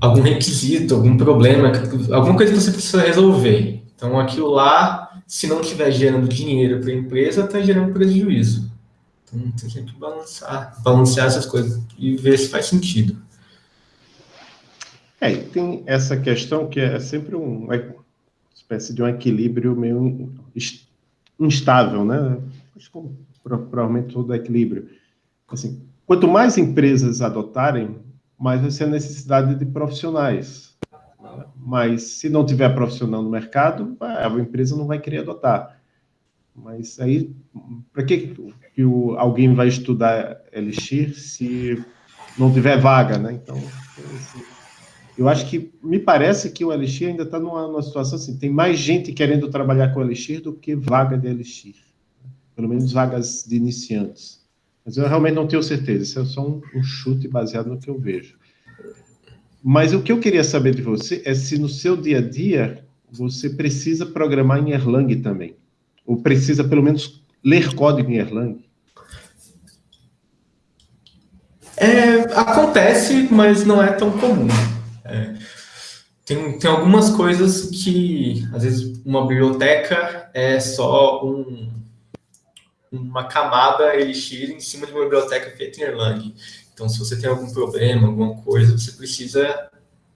algum requisito, algum problema, alguma coisa que você precisa resolver. Então, aquilo lá se não estiver gerando dinheiro para a empresa, está gerando prejuízo. Então, tem sempre que balancear, essas coisas e ver se faz sentido. É, e tem essa questão que é sempre um, uma espécie de um equilíbrio meio instável, né? Que provavelmente todo equilíbrio. Assim, quanto mais empresas adotarem, mais vai ser a necessidade de profissionais mas se não tiver profissional no mercado, a empresa não vai querer adotar. Mas aí, para que, que o, alguém vai estudar Elixir se não tiver vaga, né? Então, eu acho que, me parece que o Elixir ainda está numa, numa, situação assim, tem mais gente querendo trabalhar com Elixir do que vaga de Elixir. Pelo menos vagas de iniciantes. Mas eu realmente não tenho certeza, isso é só um, um chute baseado no que eu vejo. Mas o que eu queria saber de você é se no seu dia a dia você precisa programar em Erlang também. Ou precisa, pelo menos, ler código em Erlang. É, acontece, mas não é tão comum. É, tem, tem algumas coisas que, às vezes, uma biblioteca é só um, uma camada Elixir em cima de uma biblioteca feita em Erlang. Então, se você tem algum problema, alguma coisa, você precisa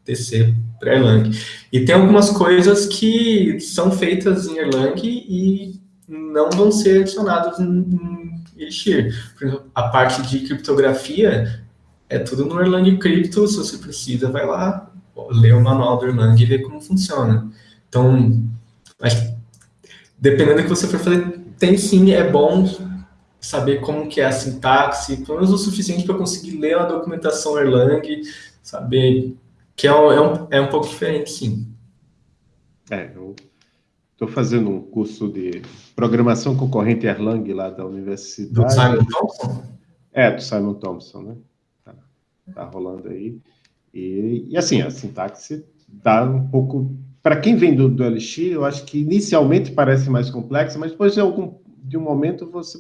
descer para Erlang. E tem algumas coisas que são feitas em Erlang e não vão ser adicionadas em Exemplo, a parte de criptografia é tudo no Erlang Crypto, se você precisa, vai lá, lê o manual do Erlang e vê como funciona. Então, acho, dependendo do que você for fazer, tem sim, é bom saber como que é a sintaxe, pelo menos o suficiente para conseguir ler a documentação Erlang, saber que é um, é um, é um pouco diferente, sim. É, eu estou fazendo um curso de programação concorrente Erlang lá da universidade. Do Simon Thompson? É, do Simon Thompson, né? Tá, tá rolando aí. E, e, assim, a sintaxe dá um pouco... Para quem vem do, do Elixir, eu acho que inicialmente parece mais complexa, mas depois de, algum, de um momento você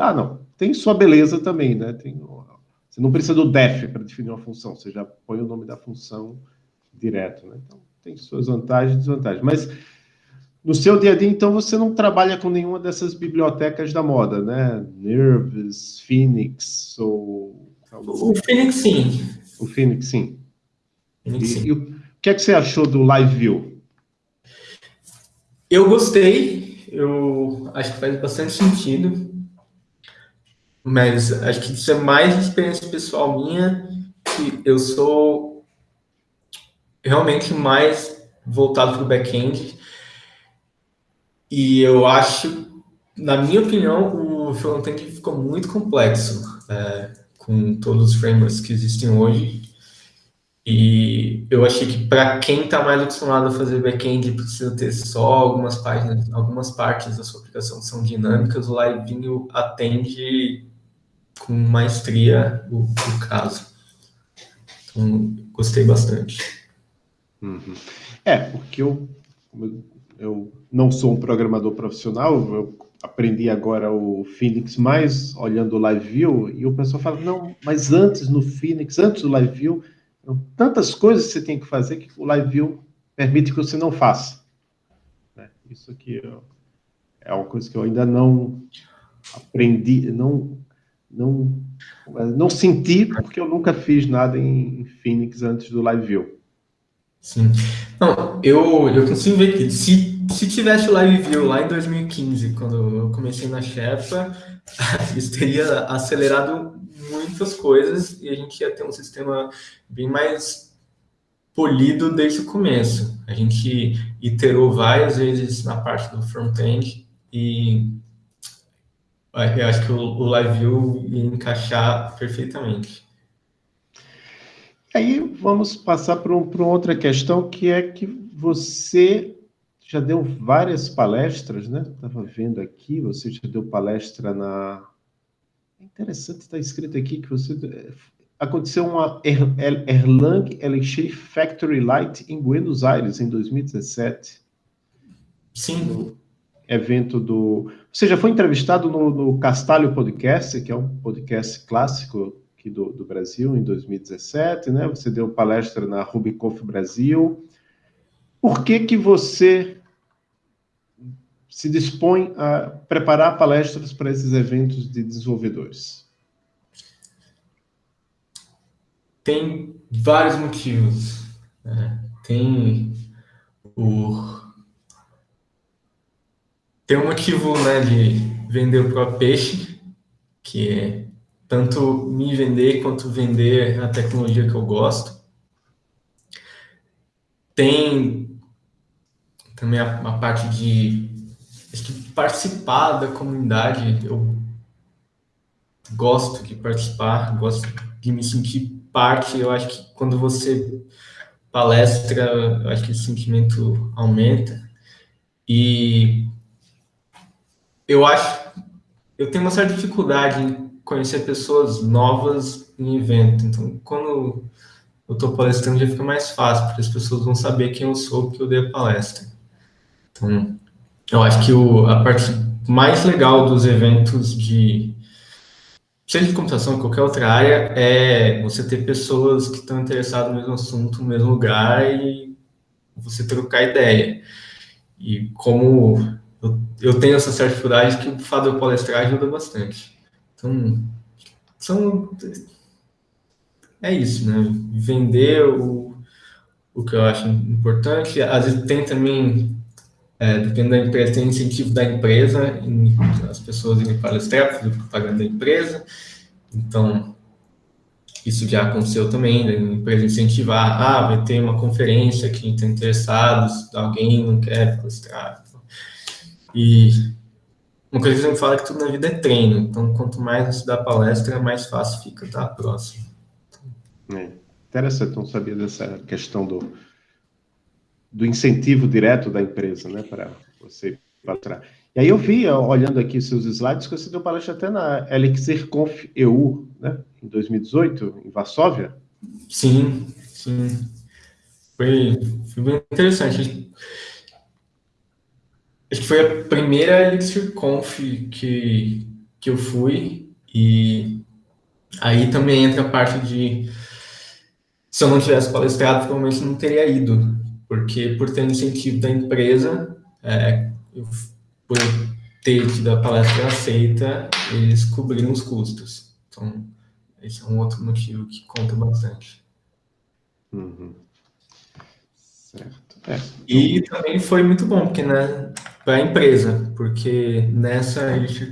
ah, não, tem sua beleza também, né? Tem, você não precisa do def para definir uma função, você já põe o nome da função direto, né? Então, tem suas vantagens e desvantagens. Mas no seu dia a dia, então, você não trabalha com nenhuma dessas bibliotecas da moda, né? Nervous, Phoenix ou... O Phoenix, sim. O Phoenix, sim. Phoenix, sim. E, e o que é que você achou do Live View? Eu gostei, eu acho que faz bastante sentido. Mas acho que isso é mais experiência pessoal minha, que eu sou realmente mais voltado para o back-end. E eu acho, na minha opinião, o front-end ficou muito complexo é, com todos os frameworks que existem hoje. E eu achei que para quem está mais acostumado a fazer back-end precisa ter só algumas páginas, algumas partes da sua aplicação que são dinâmicas, o Livinho atende com maestria o, o caso. Então, gostei bastante. Uhum. É, porque eu, eu não sou um programador profissional, eu aprendi agora o Phoenix mais olhando o Live View, e o pessoal fala, não, mas antes no Phoenix, antes do Live View, tantas coisas que você tem que fazer que o Live View permite que você não faça. Né? Isso aqui é uma coisa que eu ainda não aprendi, não não, não senti, porque eu nunca fiz nada em Phoenix antes do Live View. Sim. Não, eu, eu consigo ver que se, se tivesse o Live View lá em 2015, quando eu comecei na Shepa, isso teria acelerado muitas coisas e a gente ia ter um sistema bem mais polido desde o começo. A gente iterou várias vezes na parte do front-end e eu acho que o, o Live View ia encaixar perfeitamente. Aí vamos passar para um, outra questão, que é que você já deu várias palestras, né? Estava vendo aqui, você já deu palestra na... É interessante, está escrito aqui que você... Aconteceu uma er, er, Erlang Elixir Factory Light em Buenos Aires, em 2017. Sim evento do... Você já foi entrevistado no, no Castalho Podcast, que é um podcast clássico aqui do, do Brasil, em 2017, né? Você deu palestra na Rubiconf Brasil. Por que que você se dispõe a preparar palestras para esses eventos de desenvolvedores? Tem vários motivos. Né? Tem o tem um motivo né, de vender o próprio peixe, que é tanto me vender quanto vender a tecnologia que eu gosto. Tem também a, a parte de participar da comunidade, eu gosto de participar, gosto de me sentir parte. Eu acho que quando você palestra, eu acho que esse sentimento aumenta. E eu acho, eu tenho uma certa dificuldade conhecer pessoas novas em evento. Então, quando eu estou palestrando, já fica mais fácil, porque as pessoas vão saber quem eu sou, porque eu dei a palestra. Então, eu acho que o, a parte mais legal dos eventos de seja de computação, qualquer outra área, é você ter pessoas que estão interessadas no mesmo assunto, no mesmo lugar e você trocar ideia. E como eu, eu tenho essa certa dificuldade que o fato de eu palestrar ajuda bastante. Então, são, é isso, né? Vender o, o que eu acho importante. Às vezes tem também, é, dependendo da empresa, tem incentivo da empresa, em, as pessoas irem palestrar, fazer propaganda da empresa. Então, isso já aconteceu também, da empresa incentivar, ah, vai ter uma conferência que está interessado, alguém não quer palestrar. E uma coisa que você me fala é que tudo na vida é treino, então quanto mais você dá palestra, mais fácil fica tá? próximo. É, interessante não sabia dessa questão do, do incentivo direto da empresa, né, para você palestrar. E aí eu vi, olhando aqui seus slides, que você deu palestra até na Elixir Conf EU, né, em 2018, em Varsóvia. Sim, sim. Foi, foi bem interessante. Acho que foi a primeira Elixir Conf que, que eu fui, e aí também entra a parte de se eu não tivesse palestrado, provavelmente não teria ido, porque por ter incentivo da empresa, é, eu, por ter tido a palestra aceita, eles cobriram os custos. Então, esse é um outro motivo que conta bastante. Uhum. Certo. É. E também foi muito bom, porque né, para a empresa, porque nessa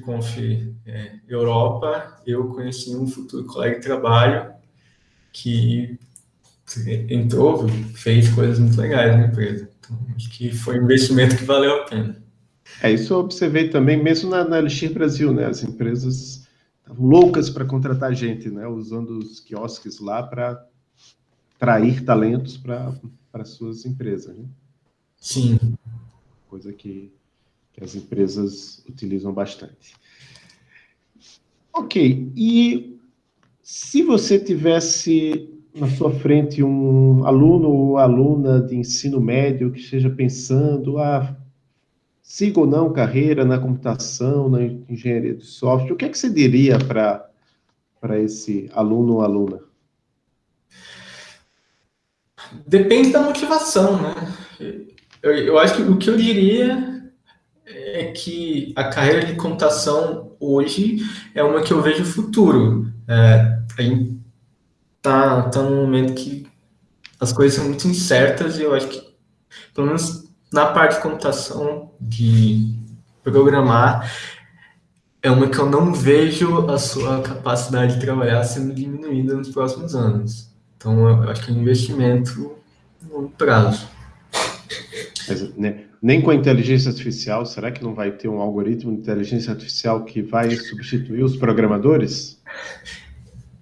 Conf é, Europa, eu conheci um futuro colega de trabalho que entrou, fez coisas muito legais na empresa. Então, acho que foi um investimento que valeu a pena. É, isso eu observei também, mesmo na, na Elixir Brasil, né? As empresas estavam loucas para contratar gente, né? Usando os quiosques lá para atrair talentos para suas empresas, né? Sim. Coisa que, que as empresas utilizam bastante. Ok, e se você tivesse na sua frente um aluno ou aluna de ensino médio que esteja pensando, ah, siga ou não carreira na computação, na engenharia de software, o que é que você diria para esse aluno ou aluna? Depende da motivação, né? Eu, eu acho que o que eu diria que a carreira de computação hoje é uma que eu vejo futuro. É, a gente tá, tá num momento que as coisas são muito incertas e eu acho que, pelo menos na parte de computação, de programar, é uma que eu não vejo a sua capacidade de trabalhar sendo diminuída nos próximos anos. Então, eu acho que é um investimento no prazo. Mas, né, nem com a inteligência artificial, será que não vai ter um algoritmo de inteligência artificial que vai substituir os programadores?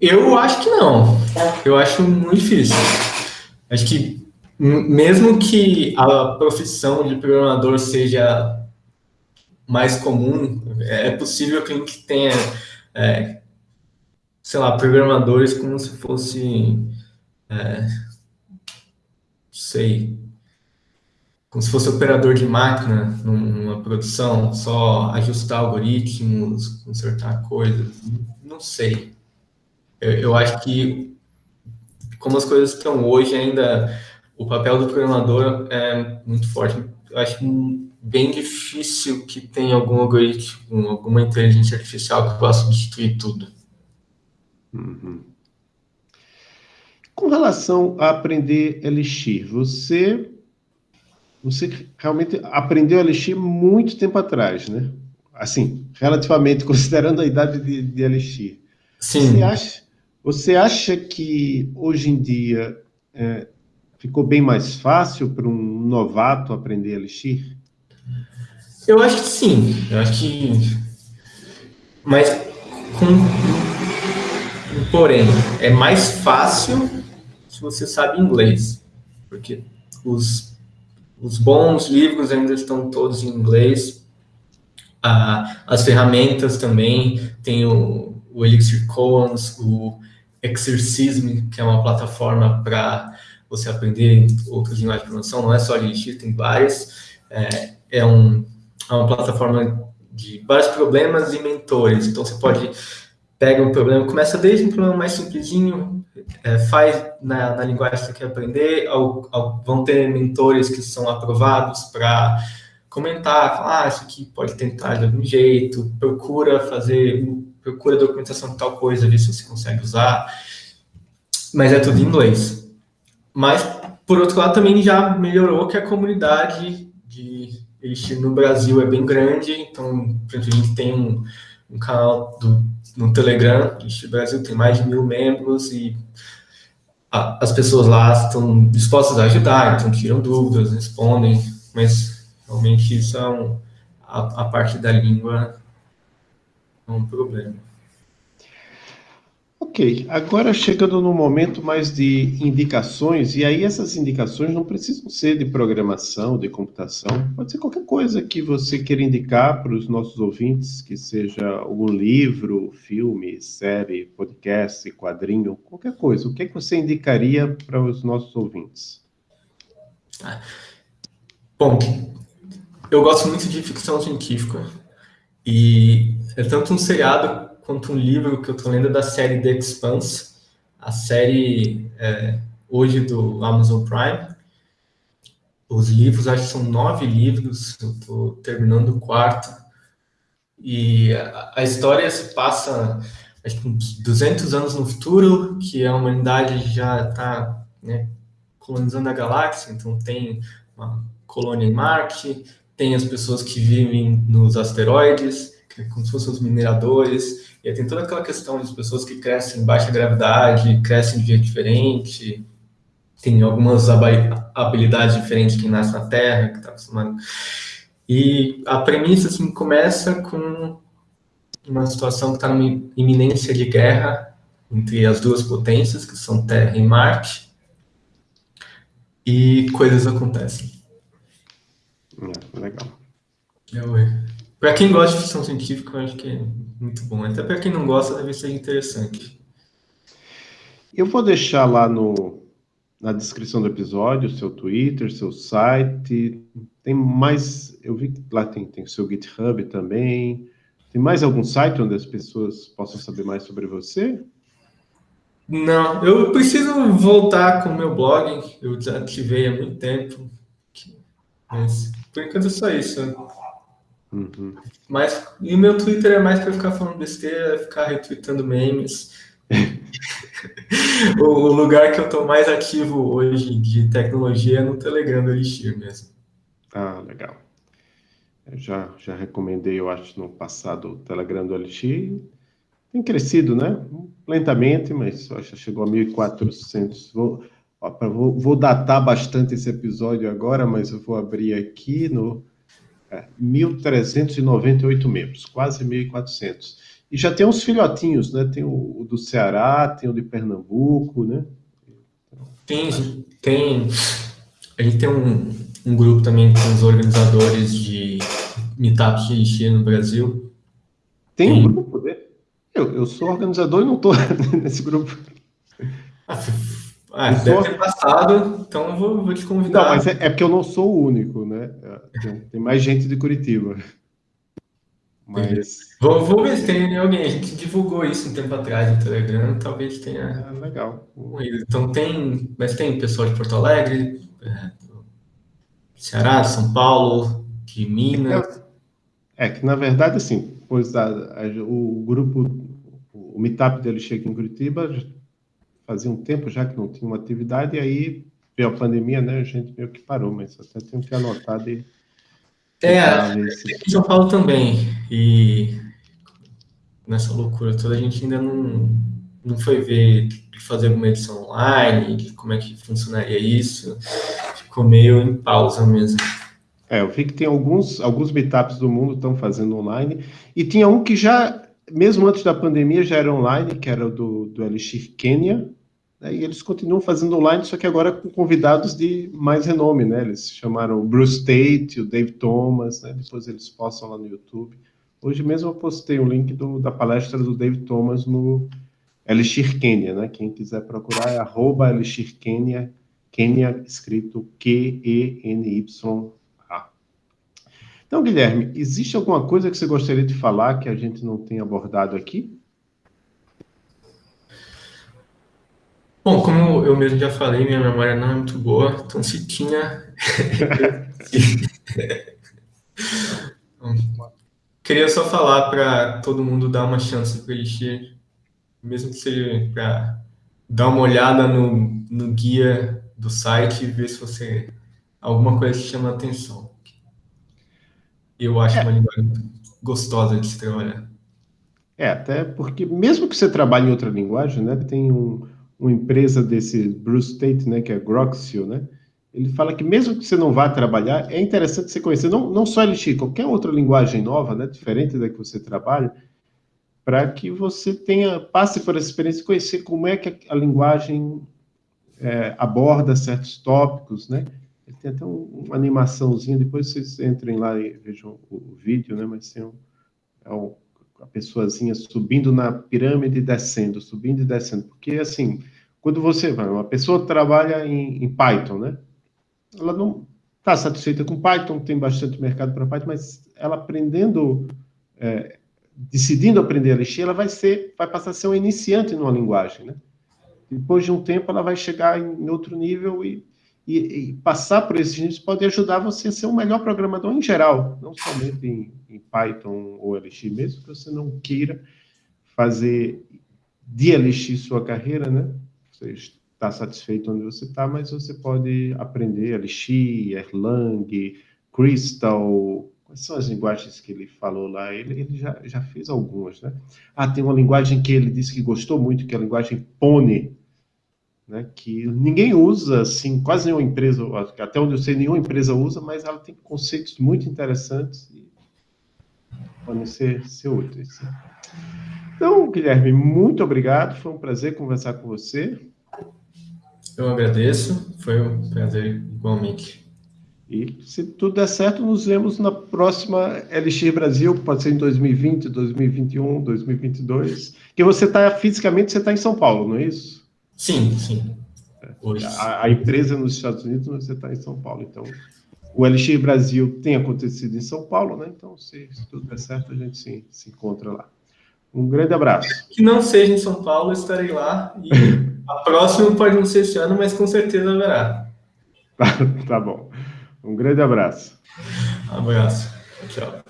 Eu acho que não. Eu acho muito difícil. Acho que mesmo que a profissão de programador seja mais comum, é possível que a gente tenha, é, sei lá, programadores como se fosse, é, sei, como se fosse operador de máquina numa produção, só ajustar algoritmos, consertar coisas, não sei. Eu, eu acho que, como as coisas estão hoje, ainda o papel do programador é muito forte. Eu acho bem difícil que tenha algum algoritmo, alguma inteligência artificial que possa substituir tudo. Uhum. Com relação a aprender Elixir, você você realmente aprendeu Elixir muito tempo atrás, né? Assim, relativamente, considerando a idade de, de Elixir. Sim. Você acha, você acha que hoje em dia é, ficou bem mais fácil para um novato aprender Elixir? Eu acho que sim. Eu acho que. Mas com. Porém, é mais fácil se você sabe inglês. Porque os, os bons livros ainda estão todos em inglês. Ah, as ferramentas também. Tem o, o Elixir Coans, o Exercism, que é uma plataforma para você aprender outras linguagens de programação. Não é só Elixir, tem várias. É, é um é uma plataforma de vários problemas e mentores. Então, você pode pega um problema, começa desde um problema mais simplesinho, é, faz na, na, linguagem que quer aprender, ao, ao, vão ter mentores que são aprovados para comentar, falar, ah, isso aqui pode tentar de algum jeito, procura fazer, procura documentação de tal coisa, ver se você consegue usar, mas é tudo em inglês. Mas, por outro lado, também já melhorou que a comunidade de Elixir no Brasil é bem grande, então, a gente tem um, um canal do, no Telegram, Elixir Brasil tem mais de mil membros e a, as pessoas lá estão dispostas a ajudar, então tiram dúvidas, respondem, mas realmente um, a, a parte da língua é um problema. Ok, agora chegando no momento mais de indicações, e aí essas indicações não precisam ser de programação, de computação, pode ser qualquer coisa que você queira indicar para os nossos ouvintes, que seja algum livro, filme, série, podcast, quadrinho, qualquer coisa. O que é que você indicaria para os nossos ouvintes? Bom, eu gosto muito de ficção científica, e é tanto um seriado quanto um livro que eu estou lendo da série The Expanse, a série é, hoje do Amazon Prime. Os livros, acho que são nove livros, eu estou terminando o quarto. E a, a, história se passa, acho que uns 200 anos no futuro, que a humanidade já está né, colonizando a galáxia, então tem uma colônia em Marte, tem as pessoas que vivem nos asteroides, que é como se fossem os mineradores, e aí tem toda aquela questão de pessoas que crescem em baixa gravidade, crescem de jeito diferente, tem algumas habilidades diferentes que nasce na Terra, que está acostumado. E a premissa assim, começa com uma situação que está numa iminência de guerra entre as duas potências, que são Terra e Marte, e coisas acontecem. É, legal. Para quem gosta de ficção científica, eu acho que é muito bom. Até para quem não gosta, deve ser interessante. Eu vou deixar lá no, na descrição do episódio seu Twitter, seu site. Tem mais. Eu vi que lá tem, tem seu GitHub também. Tem mais algum site onde as pessoas possam saber mais sobre você? Não, eu preciso voltar com o meu blog. Eu desativei há muito tempo. Mas por enquanto é só isso. Uhum. Mas e o meu Twitter é mais para ficar falando besteira, ficar retweetando memes. o, o, lugar que eu estou mais ativo hoje de tecnologia é no Telegram do Elixir mesmo. Ah, legal. Eu já, já recomendei, eu acho, no passado o Telegram do Elixir. Tem crescido, né? Lentamente, mas já chegou a 1.400. Vou, vou, vou datar bastante esse episódio agora, mas eu vou abrir aqui no 1.398 membros, quase 1.400. E já tem uns filhotinhos, né? Tem o, do Ceará, tem o de Pernambuco, né? Tem, tem. A gente tem um, um grupo também com os organizadores de meetups de Elixir no Brasil. Tem, tem. um grupo, né? Eu, eu sou organizador e não estou nesse grupo. Ah, ah, deve ter passado, então vou, vou te convidar. Não, mas é, é, porque eu não sou o único, né? Tem, tem mais gente de Curitiba. Mas... Vou, vou, ver se tem alguém. A gente divulgou isso um tempo atrás no Telegram, talvez tenha. Ah, legal. Então tem. Mas tem pessoal de Porto Alegre, é, Ceará, São Paulo, de Minas. É, é que na verdade, assim, pois a, a, o grupo, o Meetup dele chega em Curitiba, fazia um tempo já que não tinha uma atividade, e aí veio a pandemia, né? A gente meio que parou, mas até tenho que anotar de. É, aqui em São Paulo também. E nessa loucura toda, a gente ainda não, não foi ver fazer alguma edição online, como é que funcionaria isso. Ficou meio em pausa mesmo. É, eu vi que tem alguns, alguns meetups do mundo estão fazendo online, e tinha um que já, mesmo antes da pandemia, já era online, que era do, do Elixir Kenya, né, e eles continuam fazendo online, só que agora com convidados de mais renome, né? Eles chamaram o Bruce Tate, o Dave Thomas, né? Depois eles postam lá no YouTube. Hoje mesmo eu postei o link do, da palestra do Dave Thomas no Elixir Kenya, né? Quem quiser procurar é arroba Elixir Kenya, Kenya escrito Q-E-N-Y então, Guilherme, existe alguma coisa que você gostaria de falar que a gente não tem abordado aqui? Bom, como eu mesmo já falei, minha memória não é muito boa, então se tinha. Queria só falar para todo mundo dar uma chance para Elixir, mesmo que seja para dar uma olhada no, no guia do site e ver se você alguma coisa te chama atenção. Eu acho é. uma linguagem gostosa de se trabalhar. É, até porque mesmo que você trabalhe em outra linguagem, né, tem um, uma empresa desse Bruce Tate, né, que é Groxio, né, ele fala que mesmo que você não vá trabalhar, é interessante você conhecer não, não só Elixir, qualquer outra linguagem nova, né, diferente da que você trabalha, para que você tenha, passe por essa experiência e conhecer como é que a, a linguagem é, aborda certos tópicos, né, ele tem até um, uma animaçãozinha, depois vocês entrem lá e vejam o, o vídeo, né? Mas tem um, é um, a pessoazinha subindo na pirâmide e descendo, subindo e descendo. Porque, assim, quando você vai, uma pessoa trabalha em, em Python, né? Ela não está satisfeita com Python, tem bastante mercado para Python, mas ela aprendendo, é, decidindo aprender a lixir, ela vai ser, vai passar a ser um iniciante numa linguagem, né? Depois de um tempo, ela vai chegar em outro nível e e, e, passar por esses níveis pode ajudar você a ser um melhor programador em geral, não somente em, em Python ou Elixir, mesmo que você não queira fazer de Elixir sua carreira, né? Você está satisfeito onde você está, mas você pode aprender Elixir, Erlang, Crystal, quais são as linguagens que ele falou lá? Ele, ele já, já fez algumas, né? Ah, tem uma linguagem que ele disse que gostou muito, que é a linguagem Pony, né, que ninguém usa, assim, quase nenhuma empresa, até onde eu sei, nenhuma empresa usa, mas ela tem conceitos muito interessantes e podem ser, ser úteis. Então, Guilherme, muito obrigado, foi um prazer conversar com você. Eu agradeço, foi um prazer igualmente. E se tudo der certo, nos vemos na próxima Elixir Brasil, pode ser em 2020, 2021, 2022. Que você está fisicamente, você está em São Paulo, não é isso? Sim, sim. A, a, empresa nos Estados Unidos, você está em São Paulo. Então, o LX Brasil tem acontecido em São Paulo, né? Então, se, se tudo der certo, a gente se, se encontra lá. Um grande abraço. Que não seja em São Paulo, estarei lá. E a próxima pode não ser esse ano, mas com certeza haverá. Tá, tá bom. Um grande abraço. Abraço. Tchau.